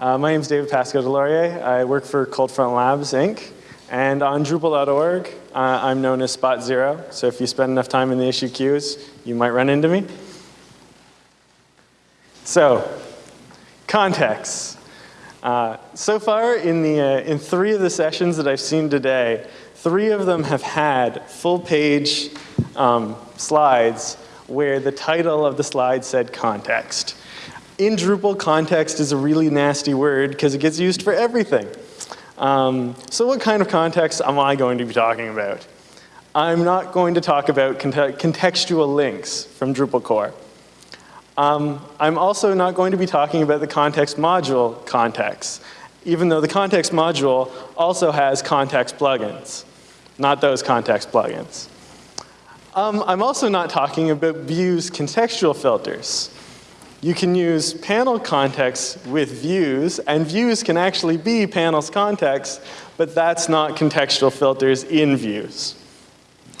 Uh, my name is David Pascal Delaurier. I work for ColdFront Labs, Inc. And on Drupal.org, uh, I'm known as Spot Zero. So if you spend enough time in the issue queues, you might run into me. So, context. Uh, so far, in, the, uh, in three of the sessions that I've seen today, three of them have had full page um, slides where the title of the slide said context. In Drupal, context is a really nasty word because it gets used for everything. Um, so what kind of context am I going to be talking about? I'm not going to talk about contextual links from Drupal core. Um, I'm also not going to be talking about the context module context, even though the context module also has context plugins, not those context plugins. Um, I'm also not talking about views contextual filters. You can use panel context with views, and views can actually be panels context, but that's not contextual filters in views.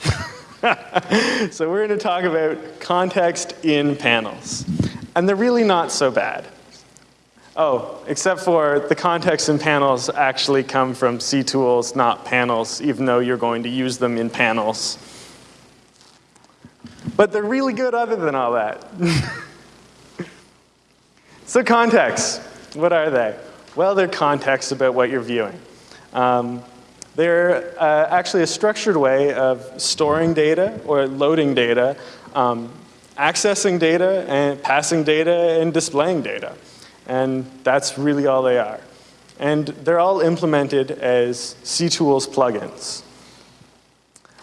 so we're going to talk about context in panels. And they're really not so bad. Oh, except for the context in panels actually come from ctools, not panels, even though you're going to use them in panels. But they're really good other than all that. So contexts, what are they? Well, they're contexts about what you're viewing. Um, they're uh, actually a structured way of storing data or loading data, um, accessing data and passing data and displaying data. And that's really all they are. And they're all implemented as ctools plugins.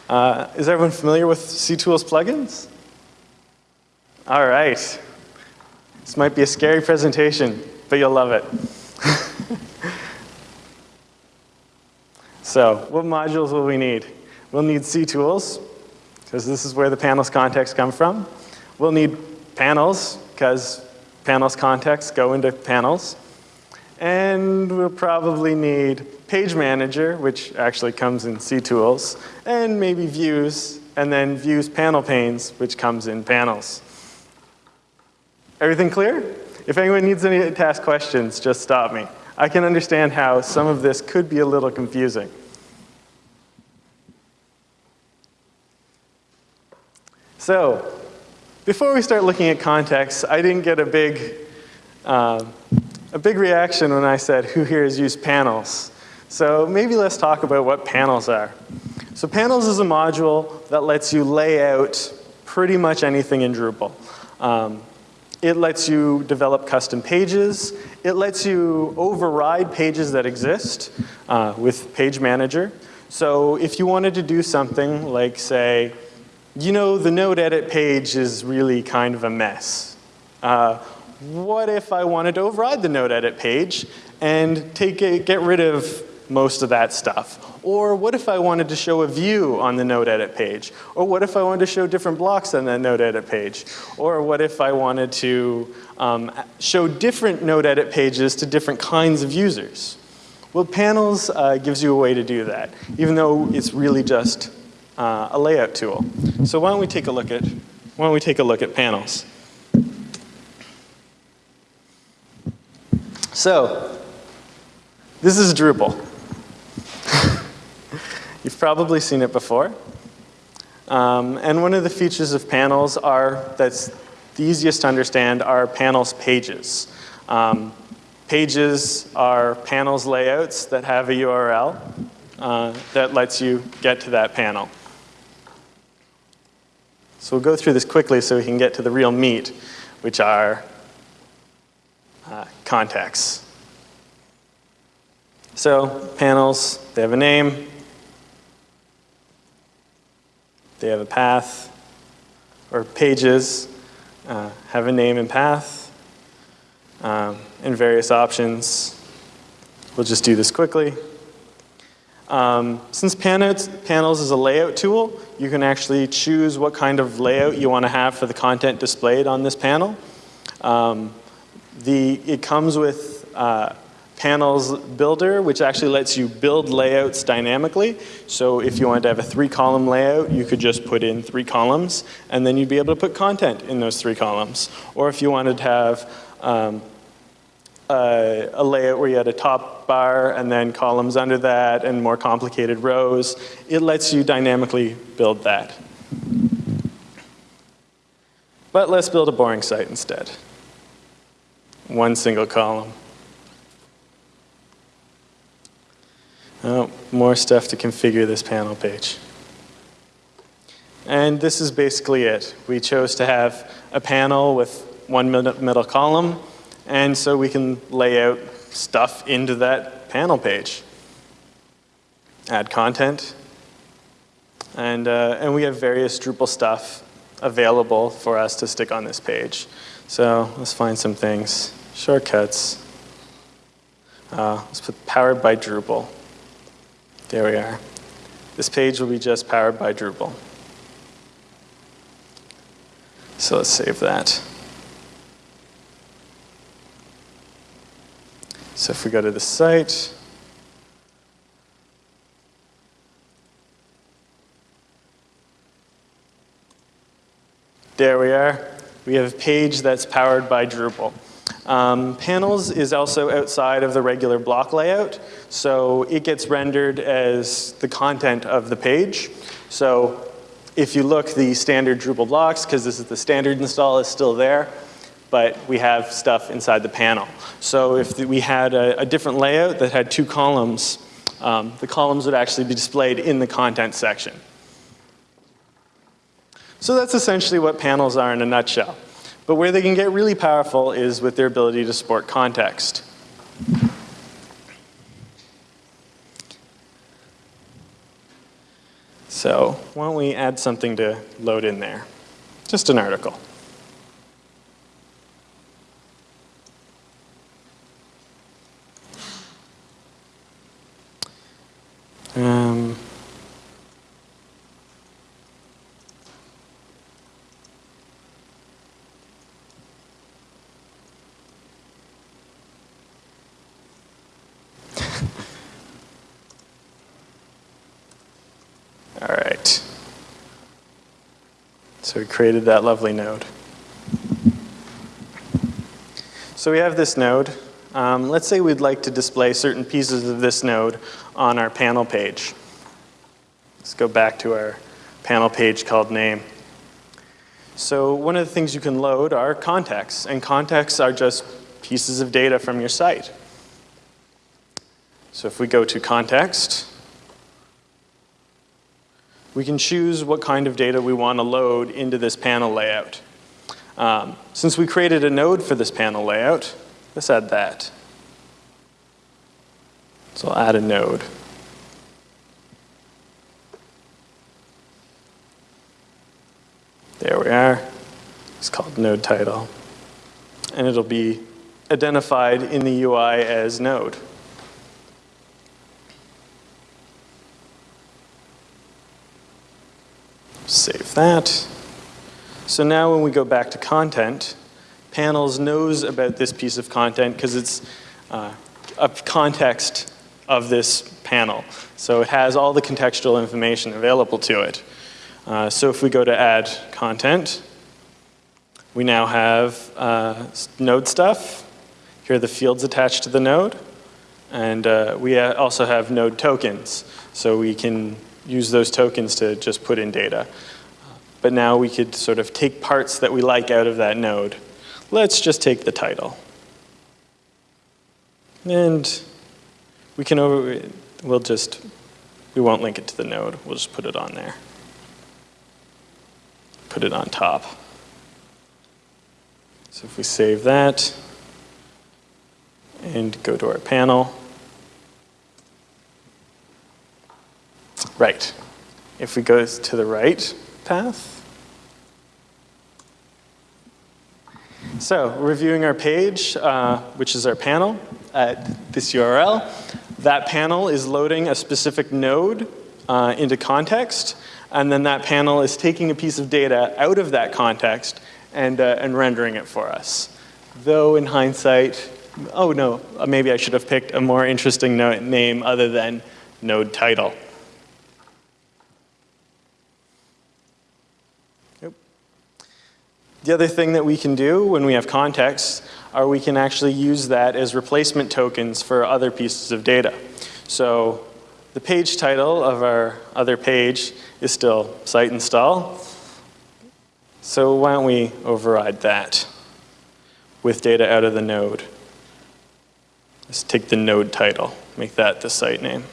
Uh, is everyone familiar with ctools plugins? All right. This might be a scary presentation, but you'll love it. so what modules will we need? We'll need ctools, because this is where the panels context come from. We'll need panels, because panels context go into panels. And we'll probably need page manager, which actually comes in ctools, and maybe views, and then views panel panes, which comes in panels. Everything clear? If anyone needs any to ask questions, just stop me. I can understand how some of this could be a little confusing. So, before we start looking at context, I didn't get a big, uh, a big reaction when I said, who here has used panels? So maybe let's talk about what panels are. So panels is a module that lets you lay out pretty much anything in Drupal. Um, it lets you develop custom pages. It lets you override pages that exist uh, with Page Manager. So if you wanted to do something like say, you know, the node edit page is really kind of a mess. Uh, what if I wanted to override the node edit page and take a, get rid of most of that stuff? Or what if I wanted to show a view on the node edit page? Or what if I wanted to show different blocks on that node edit page? Or what if I wanted to um, show different node edit pages to different kinds of users? Well, panels uh, gives you a way to do that, even though it's really just uh, a layout tool. So why don't we take a look at, why don't we take a look at panels? So, this is Drupal. You've probably seen it before. Um, and one of the features of panels are, that's the easiest to understand, are panels pages. Um, pages are panels layouts that have a URL uh, that lets you get to that panel. So we'll go through this quickly so we can get to the real meat, which are uh, contexts. So panels, they have a name, they have a path, or pages uh, have a name and path, um, and various options. We'll just do this quickly. Um, since panels, panels is a layout tool, you can actually choose what kind of layout you want to have for the content displayed on this panel. Um, the, it comes with uh, panels builder, which actually lets you build layouts dynamically. So if you wanted to have a three column layout, you could just put in three columns and then you'd be able to put content in those three columns. Or if you wanted to have um, uh, a layout where you had a top bar and then columns under that and more complicated rows, it lets you dynamically build that. But let's build a boring site instead. One single column. Oh, more stuff to configure this panel page. And this is basically it. We chose to have a panel with one middle column, and so we can lay out stuff into that panel page. Add content, and, uh, and we have various Drupal stuff available for us to stick on this page. So let's find some things. Shortcuts. Uh, let's put powered by Drupal. There we are. This page will be just powered by Drupal. So let's save that. So if we go to the site, There we are. We have a page that's powered by Drupal. Um, panels is also outside of the regular block layout, so it gets rendered as the content of the page. So if you look, the standard Drupal blocks, because this is the standard install, is still there, but we have stuff inside the panel. So if we had a, a different layout that had two columns, um, the columns would actually be displayed in the content section. So that's essentially what panels are in a nutshell. But where they can get really powerful is with their ability to support context. So why don't we add something to load in there? Just an article. Um, So we created that lovely node. So we have this node. Um, let's say we'd like to display certain pieces of this node on our panel page. Let's go back to our panel page called name. So one of the things you can load are contexts, and contexts are just pieces of data from your site. So if we go to context, we can choose what kind of data we want to load into this panel layout. Um, since we created a node for this panel layout, let's add that. So I'll add a node. There we are. It's called node title. And it'll be identified in the UI as node. That. So now when we go back to content, Panels knows about this piece of content because it's uh, a context of this panel. So it has all the contextual information available to it. Uh, so if we go to add content, we now have uh, node stuff. Here are the fields attached to the node. And uh, we also have node tokens. So we can use those tokens to just put in data. But now we could sort of take parts that we like out of that node. Let's just take the title. And we can over, we'll just, we won't link it to the node. We'll just put it on there. Put it on top. So if we save that and go to our panel, Right. If we go to the right path. So reviewing our page, uh, which is our panel at this URL, that panel is loading a specific node uh, into context, and then that panel is taking a piece of data out of that context and, uh, and rendering it for us. Though in hindsight, oh no, maybe I should have picked a more interesting name other than node title. The other thing that we can do when we have context or we can actually use that as replacement tokens for other pieces of data. So the page title of our other page is still site install. So why don't we override that with data out of the node. Let's take the node title, make that the site name.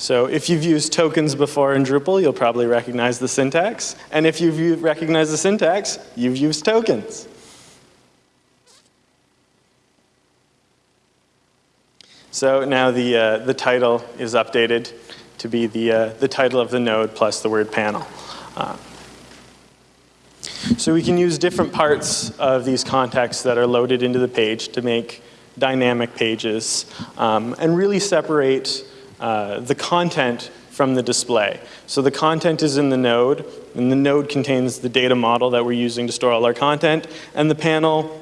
So if you've used tokens before in Drupal, you'll probably recognize the syntax. And if you've recognized the syntax, you've used tokens. So now the, uh, the title is updated to be the, uh, the title of the node plus the word panel. Uh, so we can use different parts of these contexts that are loaded into the page to make dynamic pages um, and really separate uh, the content from the display. So the content is in the node, and the node contains the data model that we're using to store all our content, and the panel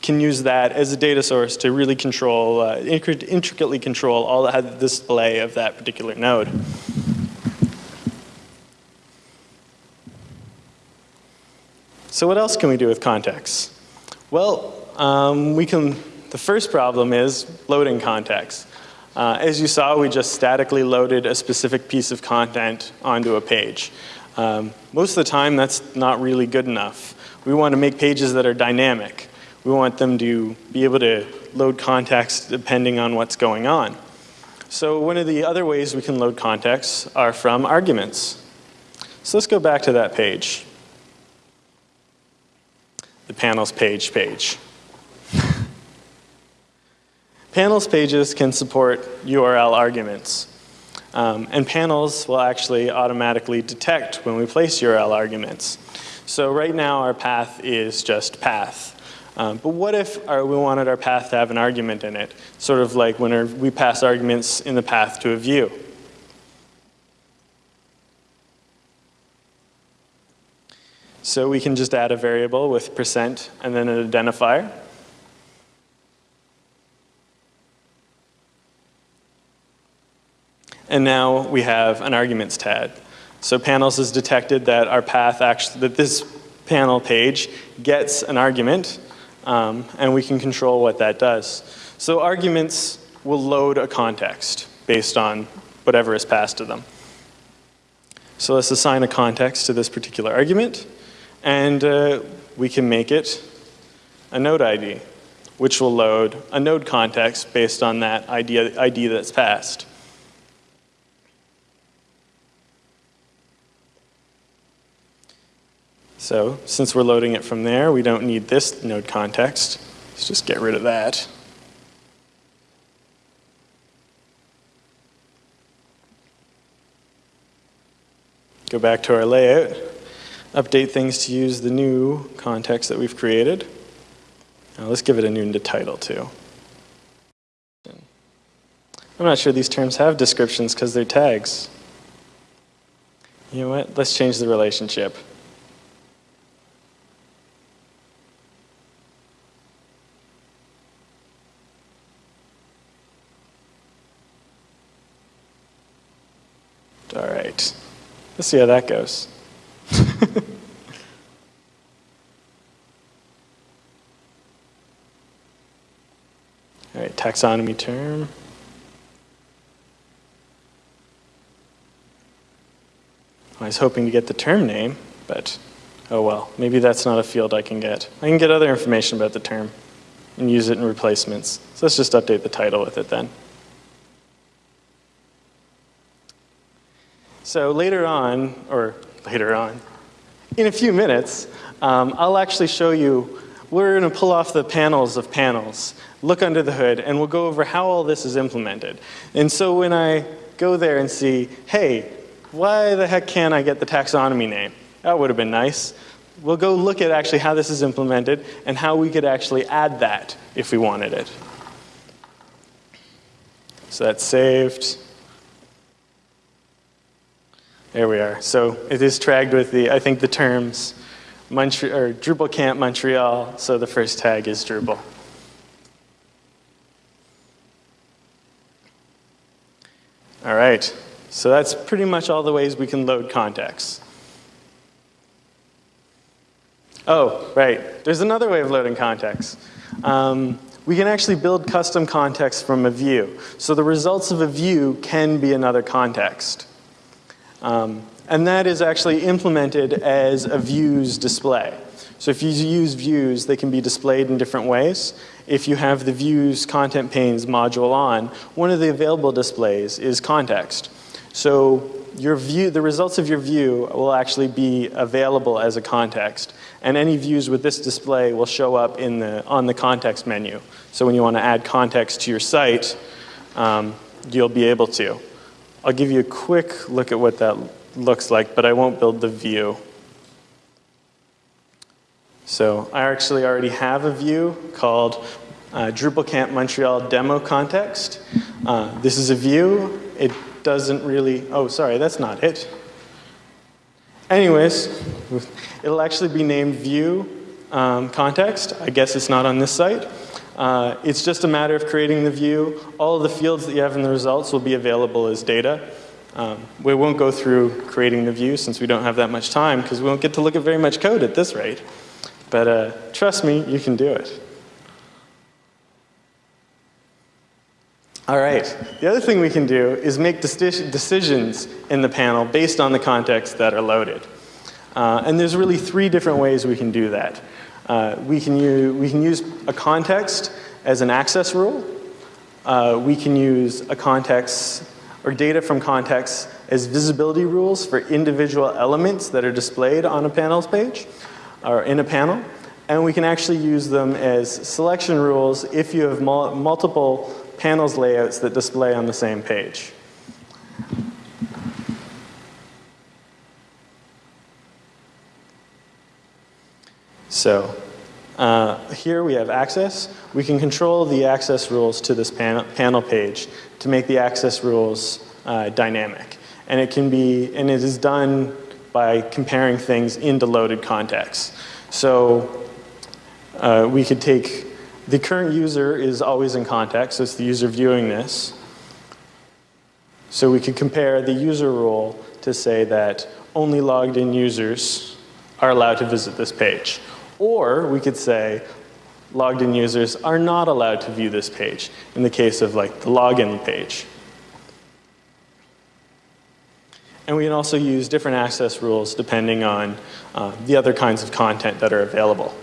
can use that as a data source to really control, uh, intricately control all the display of that particular node. So what else can we do with context? Well, um, we can, the first problem is loading context. Uh, as you saw, we just statically loaded a specific piece of content onto a page. Um, most of the time, that's not really good enough. We want to make pages that are dynamic. We want them to be able to load context depending on what's going on. So one of the other ways we can load context are from arguments. So let's go back to that page. The panels page page. Panels pages can support URL arguments. Um, and panels will actually automatically detect when we place URL arguments. So right now our path is just path. Um, but what if our, we wanted our path to have an argument in it? Sort of like when we pass arguments in the path to a view. So we can just add a variable with percent and then an identifier. And now we have an arguments tag. So panels has detected that our path actually, that this panel page gets an argument, um, and we can control what that does. So arguments will load a context based on whatever is passed to them. So let's assign a context to this particular argument, and uh, we can make it a node ID, which will load a node context based on that ID, ID that's passed. So since we're loading it from there, we don't need this node context. Let's just get rid of that. Go back to our layout, update things to use the new context that we've created. Now let's give it a new title too. I'm not sure these terms have descriptions because they're tags. You know what? Let's change the relationship. All right. Let's see how that goes. All right, taxonomy term. I was hoping to get the term name, but oh well, maybe that's not a field I can get. I can get other information about the term and use it in replacements. So let's just update the title with it then. So later on, or later on, in a few minutes, um, I'll actually show you, we're going to pull off the panels of panels, look under the hood, and we'll go over how all this is implemented. And so when I go there and see, hey, why the heck can't I get the taxonomy name? That would have been nice. We'll go look at actually how this is implemented and how we could actually add that if we wanted it. So that's saved. There we are. So it is tagged with the, I think the terms, Montre or Drupal Camp Montreal, so the first tag is Drupal. All right, so that's pretty much all the ways we can load contexts. Oh, right, there's another way of loading contexts. Um, we can actually build custom contexts from a view. So the results of a view can be another context. Um, and that is actually implemented as a views display. So if you use views, they can be displayed in different ways. If you have the views content panes module on, one of the available displays is context. So your view, the results of your view will actually be available as a context. And any views with this display will show up in the, on the context menu. So when you want to add context to your site, um, you'll be able to. I'll give you a quick look at what that looks like, but I won't build the view. So I actually already have a view called uh, DrupalCamp Montreal Demo Context. Uh, this is a view. It doesn't really, oh, sorry, that's not it. Anyways, it'll actually be named view um, context. I guess it's not on this site. Uh, it's just a matter of creating the view. All of the fields that you have in the results will be available as data. Um, we won't go through creating the view since we don't have that much time because we won't get to look at very much code at this rate. But uh, trust me, you can do it. All right, the other thing we can do is make decisions in the panel based on the context that are loaded. Uh, and there's really three different ways we can do that. Uh, we, can use, we can use a context as an access rule. Uh, we can use a context or data from context as visibility rules for individual elements that are displayed on a panels page or in a panel. And we can actually use them as selection rules if you have mul multiple panels layouts that display on the same page. So uh, here we have access. We can control the access rules to this panel, panel page to make the access rules uh, dynamic. And it can be, and it is done by comparing things into loaded contexts. So uh, we could take the current user is always in context, so it's the user viewing this. So we could compare the user rule to say that only logged in users are allowed to visit this page. Or we could say logged in users are not allowed to view this page in the case of like the login page. And we can also use different access rules depending on uh, the other kinds of content that are available.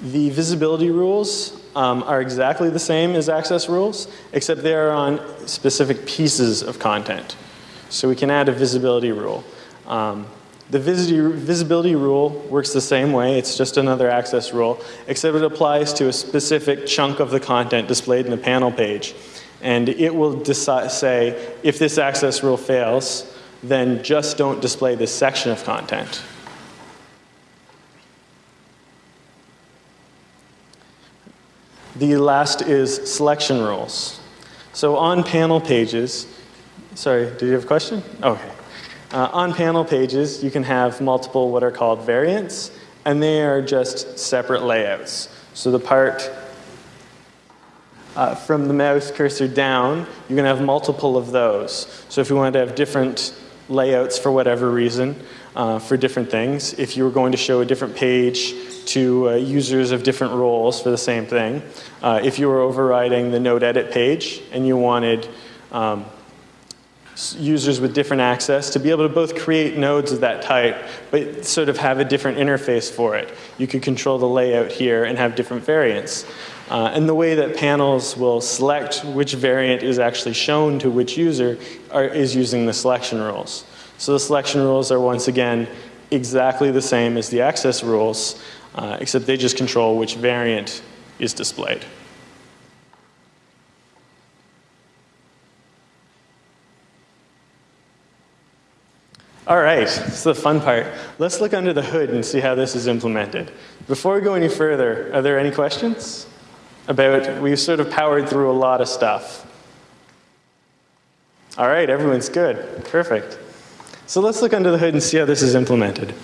The visibility rules um, are exactly the same as access rules, except they are on specific pieces of content. So we can add a visibility rule. Um, the visibility rule works the same way. It's just another access rule, except it applies to a specific chunk of the content displayed in the panel page. And it will decide, say, if this access rule fails, then just don't display this section of content. The last is selection rules. So on panel pages, sorry, did you have a question? Okay. Uh, on panel pages, you can have multiple what are called variants, and they are just separate layouts. So the part uh, from the mouse cursor down, you can have multiple of those. So if you wanted to have different layouts for whatever reason, uh, for different things, if you were going to show a different page to uh, users of different roles for the same thing. Uh, if you were overriding the node edit page and you wanted um, users with different access to be able to both create nodes of that type, but sort of have a different interface for it. You could control the layout here and have different variants. Uh, and the way that panels will select which variant is actually shown to which user are, is using the selection rules. So the selection rules are once again exactly the same as the access rules, uh, except they just control which variant is displayed. All right, this the fun part. Let's look under the hood and see how this is implemented. Before we go any further, are there any questions? About, we've sort of powered through a lot of stuff. All right, everyone's good, perfect. So let's look under the hood and see how this is implemented.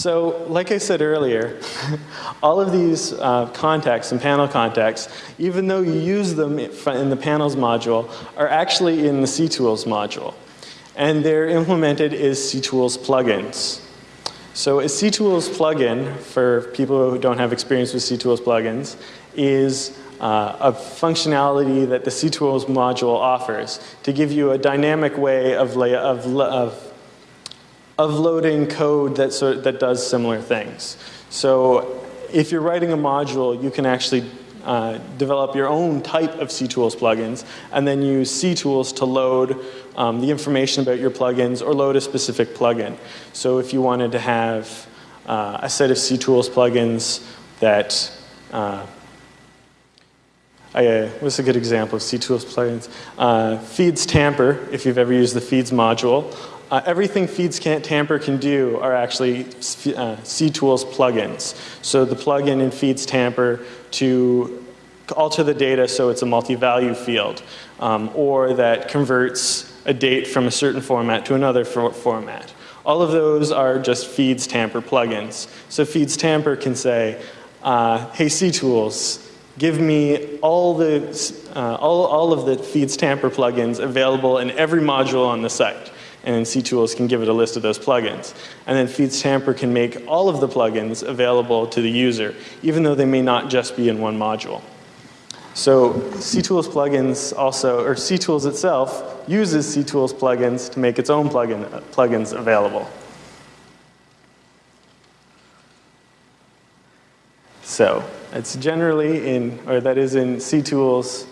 So, like I said earlier, all of these uh, contexts and panel contexts, even though you use them in the panels module, are actually in the ctools module. And they're implemented as ctools plugins. So a ctools plugin, for people who don't have experience with ctools plugins, is uh, a functionality that the ctools module offers to give you a dynamic way of, of, of, of loading code that, that does similar things. So if you're writing a module, you can actually uh, develop your own type of ctools plugins and then use ctools to load um, the information about your plugins or load a specific plugin. So if you wanted to have uh, a set of ctools plugins that uh, I, uh, what's a good example of ctools plugins? Uh, feeds tamper, if you've ever used the feeds module. Uh, everything feeds can't tamper can do are actually uh, ctools plugins. So the plugin in feeds tamper to alter the data so it's a multi-value field, um, or that converts a date from a certain format to another for format. All of those are just feeds tamper plugins. So feeds tamper can say, uh, hey ctools, give me all, the, uh, all, all of the feeds tamper plugins available in every module on the site. And then ctools can give it a list of those plugins. And then feeds tamper can make all of the plugins available to the user, even though they may not just be in one module. So ctools plugins also, or ctools itself, uses ctools plugins to make its own plugin, plugins available. So it's generally in, or that is in ctools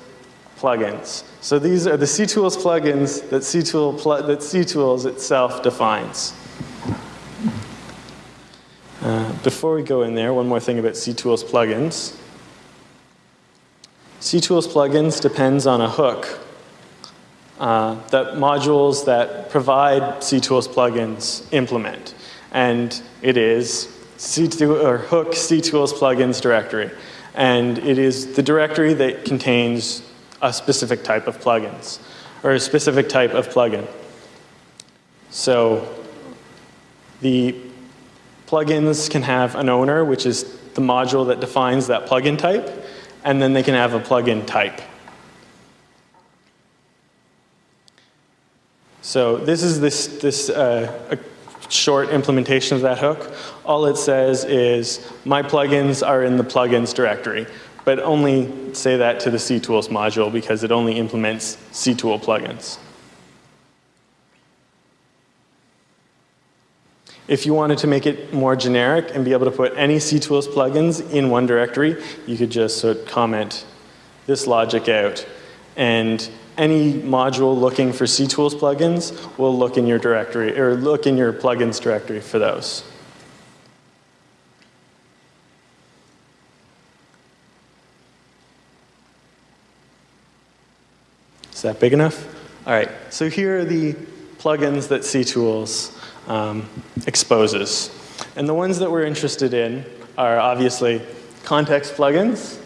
plugins. So these are the ctools plugins that, ctool pl that ctools itself defines. Uh, before we go in there, one more thing about ctools plugins. ctools plugins depends on a hook uh, that modules that provide ctools plugins implement. And it is C2, or hook ctools plugins directory. And it is the directory that contains a specific type of plugins, or a specific type of plugin. So the plugins can have an owner, which is the module that defines that plugin type, and then they can have a plugin type. So this is this, this uh, short implementation of that hook. All it says is my plugins are in the plugins directory, but only say that to the ctools module because it only implements ctool plugins. If you wanted to make it more generic and be able to put any ctools plugins in one directory, you could just sort of comment this logic out and any module looking for ctools plugins will look in your directory, or look in your plugins directory for those. Is that big enough? All right, so here are the plugins that ctools um, exposes. And the ones that we're interested in are obviously context plugins,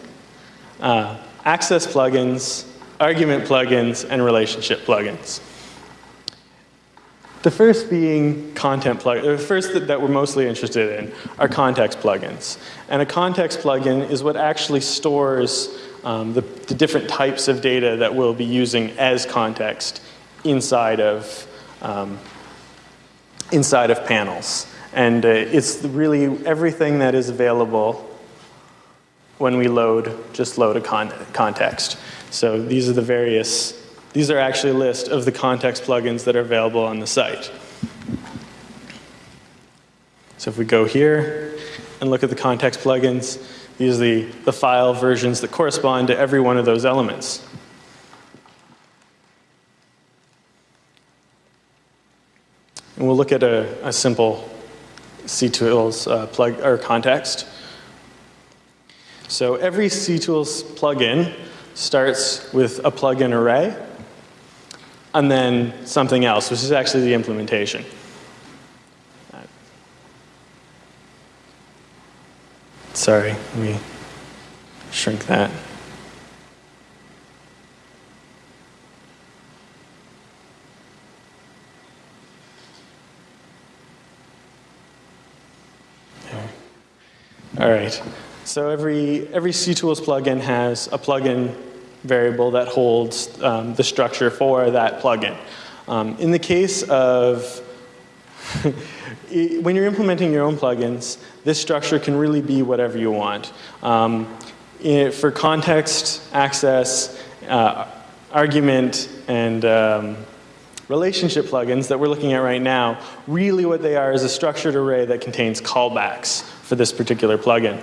uh, access plugins, argument plugins, and relationship plugins. The first being content plugins, the first that, that, we're mostly interested in are context plugins. And a context plugin is what actually stores um, the, the, different types of data that we'll be using as context inside of, um, inside of panels. And uh, it's really everything that is available when we load, just load a con context. So these are the various, these are actually a list of the context plugins that are available on the site. So if we go here and look at the context plugins, the, the file versions that correspond to every one of those elements. And we'll look at a, a simple ctools uh, plug or context. So every ctools plugin starts with a plugin array and then something else, which is actually the implementation. Sorry, let me shrink that. All right. So every, every CTools plugin has a plugin variable that holds um, the structure for that plugin. Um, in the case of, when you're implementing your own plugins, this structure can really be whatever you want. Um, for context, access, uh, argument, and um, relationship plugins that we're looking at right now, really what they are is a structured array that contains callbacks for this particular plugin.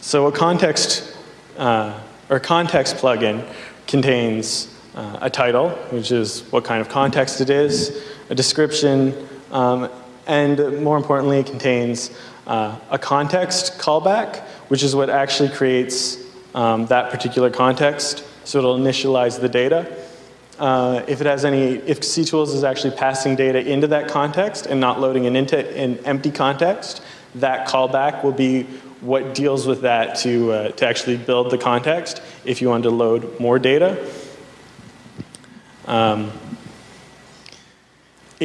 So a context uh, or context plugin contains uh, a title, which is what kind of context it is, a description, um, and more importantly, it contains uh, a context callback, which is what actually creates um, that particular context. So it'll initialize the data. Uh, if it has any, if CTools is actually passing data into that context and not loading an, into, an empty context, that callback will be what deals with that to, uh, to actually build the context if you want to load more data. Um,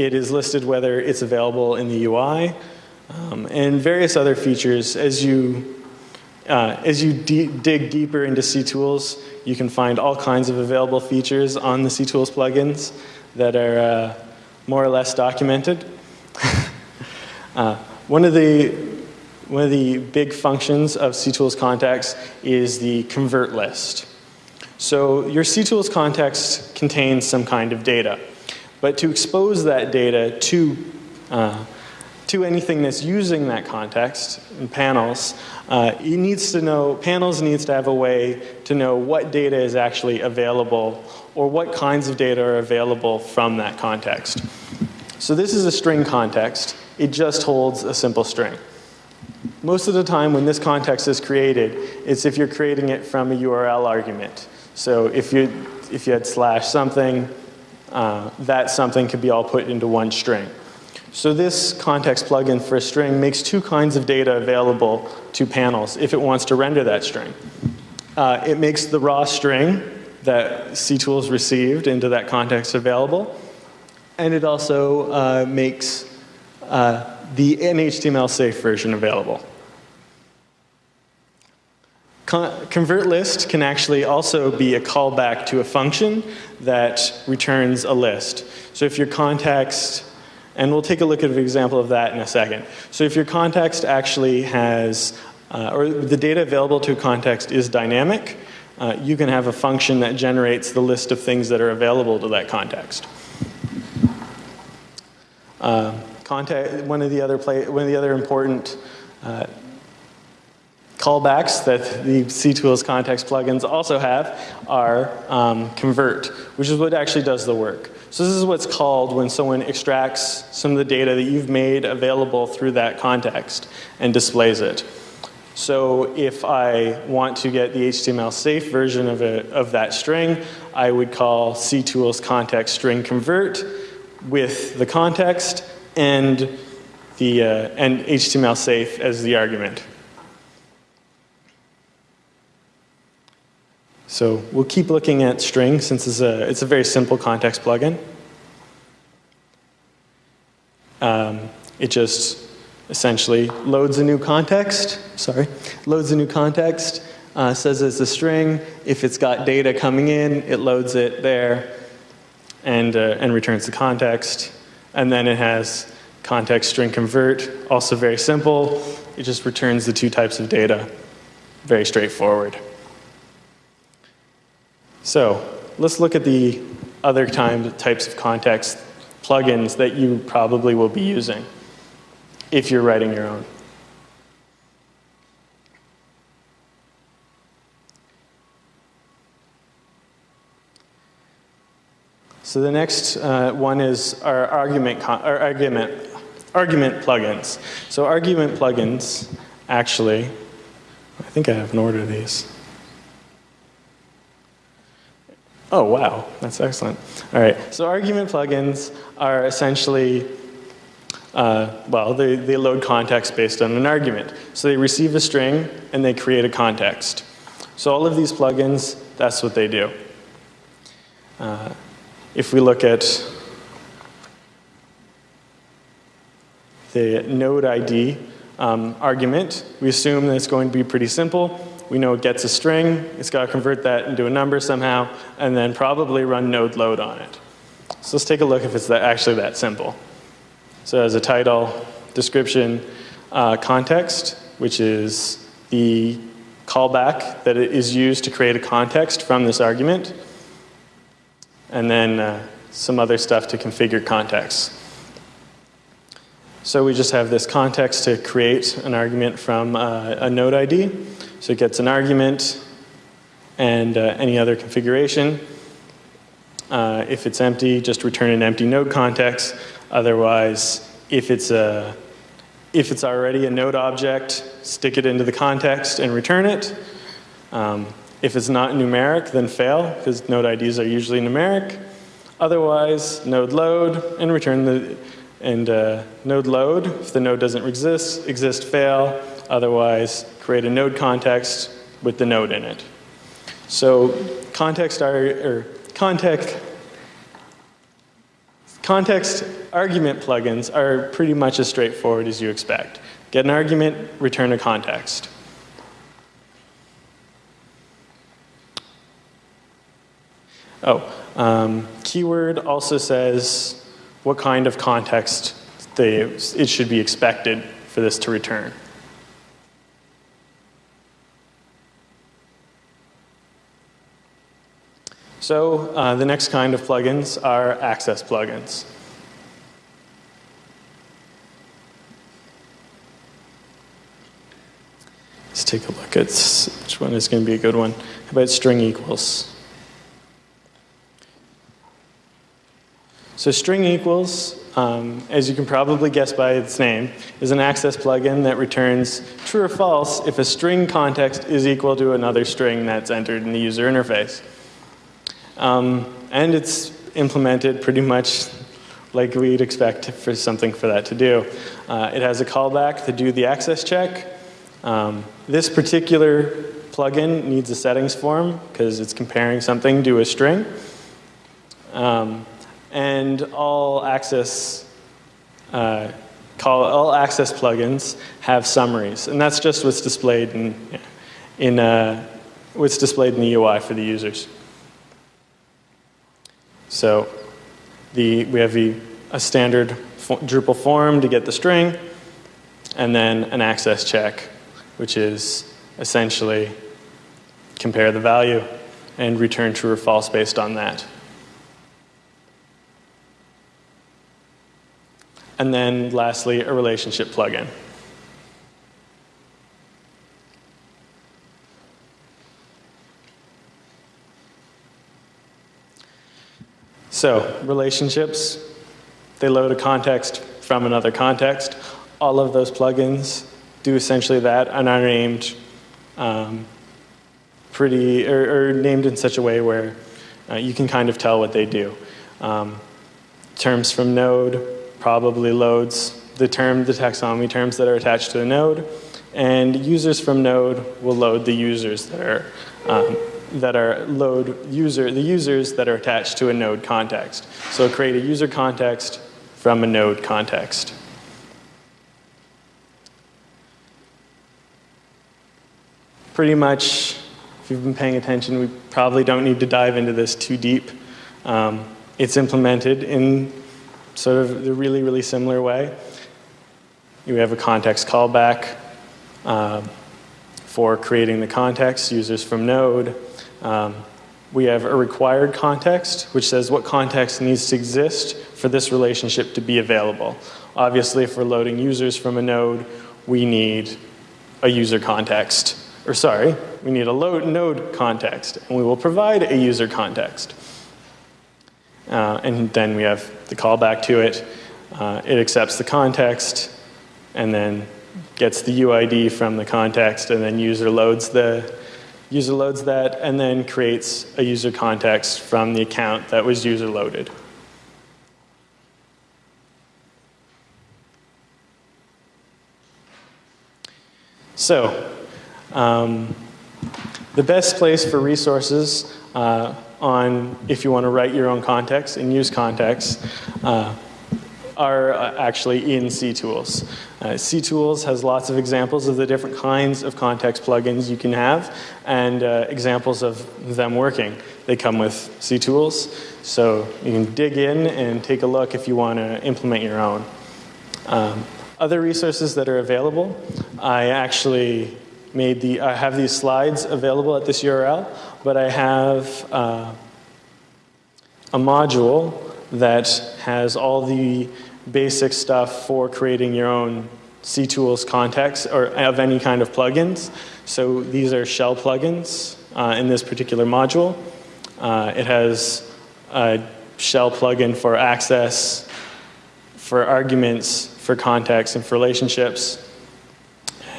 it is listed whether it's available in the UI um, and various other features. As you, uh, as you dig deeper into CTools, you can find all kinds of available features on the CTools plugins that are uh, more or less documented. uh, one of the one of the big functions of CTools context is the convert list. So your CTools context contains some kind of data. But to expose that data to, uh, to anything that's using that context in panels, uh, it needs to know, panels needs to have a way to know what data is actually available or what kinds of data are available from that context. So this is a string context. It just holds a simple string. Most of the time when this context is created, it's if you're creating it from a URL argument. So if you, if you had slash something, uh, that something could be all put into one string. So this context plugin for a string makes two kinds of data available to panels if it wants to render that string. Uh, it makes the raw string that CTools received into that context available, and it also uh, makes uh, the HTML safe version available. Con convert list can actually also be a callback to a function that returns a list. So if your context, and we'll take a look at an example of that in a second. So if your context actually has, uh, or the data available to a context is dynamic, uh, you can have a function that generates the list of things that are available to that context. Uh, context, one of the other play, one of the other important uh, callbacks that the CTools context plugins also have are um, convert, which is what actually does the work. So this is what's called when someone extracts some of the data that you've made available through that context and displays it. So if I want to get the HTML safe version of, a, of that string, I would call CTools context string convert with the context and the uh, and HTML safe as the argument. So we'll keep looking at string since it's a, it's a very simple context plugin. Um, it just essentially loads a new context, sorry, loads a new context, uh, says it's a string. If it's got data coming in, it loads it there and, uh, and returns the context. And then it has context string convert, also very simple. It just returns the two types of data, very straightforward. So let's look at the other time, types of context plugins that you probably will be using if you're writing your own. So the next uh, one is our argument, our argument, argument plugins. So argument plugins, actually, I think I have an order of these. Oh, wow, that's excellent. All right, so argument plugins are essentially, uh, well, they, they load context based on an argument. So they receive a string and they create a context. So all of these plugins, that's what they do. Uh, if we look at the node ID um, argument. We assume that it's going to be pretty simple. We know it gets a string, it's got to convert that into a number somehow, and then probably run node load on it. So let's take a look if it's that, actually that simple. So as a title, description, uh, context, which is the callback that is used to create a context from this argument, and then uh, some other stuff to configure context. So we just have this context to create an argument from uh, a node ID. So it gets an argument and uh, any other configuration. Uh, if it's empty, just return an empty node context. Otherwise, if it's, a, if it's already a node object, stick it into the context and return it. Um, if it's not numeric, then fail, because node IDs are usually numeric. Otherwise, node load and return the and uh, node load, if the node doesn't exist, exist fail. Otherwise, create a node context with the node in it. So context or context, context argument plugins are pretty much as straightforward as you expect. Get an argument, return a context. Oh, um, keyword also says what kind of context they, it should be expected for this to return. So uh, the next kind of plugins are access plugins. Let's take a look at which one is going to be a good one. How about string equals? So string equals, um, as you can probably guess by its name, is an access plugin that returns true or false if a string context is equal to another string that's entered in the user interface. Um, and it's implemented pretty much like we'd expect for something for that to do. Uh, it has a callback to do the access check. Um, this particular plugin needs a settings form because it's comparing something to a string. Um, and all access uh, call all access plugins have summaries, and that's just what's displayed in in uh, what's displayed in the UI for the users. So the we have the, a standard Drupal form to get the string, and then an access check, which is essentially compare the value and return true or false based on that. And then lastly, a relationship plugin. So relationships, they load a context from another context. All of those plugins do essentially that and are named um, pretty, or, or, named in such a way where uh, you can kind of tell what they do. Um, terms from node, probably loads the term, the taxonomy terms that are attached to the node, and users from node will load the users that are um, that are load user the users that are attached to a node context. So create a user context from a node context. Pretty much, if you've been paying attention, we probably don't need to dive into this too deep. Um, it's implemented in sort of the really, really similar way. You have a context callback um, for creating the context, users from node. Um, we have a required context, which says what context needs to exist for this relationship to be available. Obviously, if we're loading users from a node, we need a user context. Or sorry, we need a load node context, and we will provide a user context. Uh, and then we have the callback to it. Uh, it accepts the context and then gets the UID from the context and then user loads the user loads that and then creates a user context from the account that was user loaded. So, um, the best place for resources uh, on if you want to write your own context and use context uh, are uh, actually ENC ctools. Uh, CTools has lots of examples of the different kinds of context plugins you can have and uh, examples of them working. They come with CTools, so you can dig in and take a look if you want to implement your own. Um, other resources that are available, I actually made the, I have these slides available at this URL, but I have uh, a module that has all the basic stuff for creating your own CTools context or of any kind of plugins. So these are shell plugins uh, in this particular module. Uh, it has a shell plugin for access, for arguments, for context, and for relationships.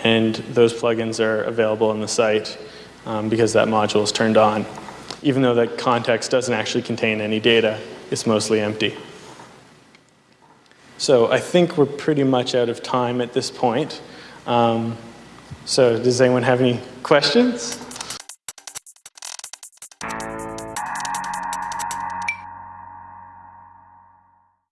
And those plugins are available on the site um, because that module is turned on. Even though that context doesn't actually contain any data, it's mostly empty. So I think we're pretty much out of time at this point. Um, so does anyone have any questions?